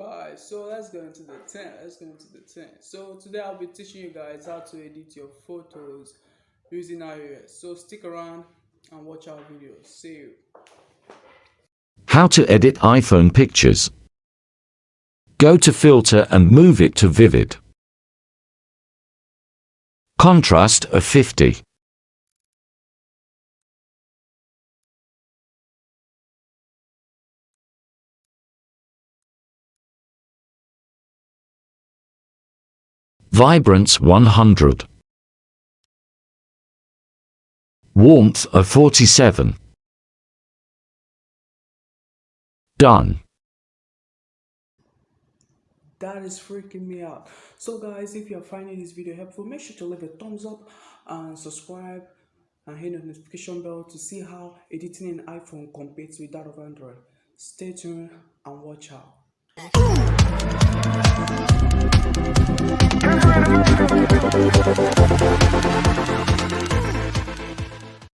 guys so let's go into the 10 let's go into the 10 so today i'll be teaching you guys how to edit your photos using ios so stick around and watch our videos see you How to edit iPhone pictures. Go to Filter and move it to Vivid. Contrast of 50. Vibrance 100. Warmth of 47. Done. that is freaking me out so guys if you're finding this video helpful make sure to leave a thumbs up and subscribe and hit the notification bell to see how editing an iphone competes with that of android stay tuned and watch out